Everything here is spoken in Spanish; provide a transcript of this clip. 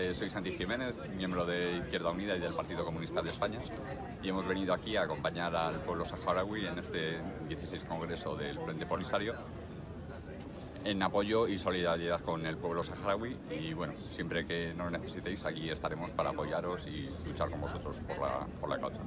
eh, soy Santi Jiménez, miembro de Izquierda Unida y del Partido Comunista de España y hemos venido aquí a acompañar al pueblo saharaui en este 16 Congreso del Frente Polisario en apoyo y solidaridad con el pueblo saharaui y bueno, siempre que nos necesitéis aquí estaremos para apoyaros y luchar con vosotros por la, por la causa.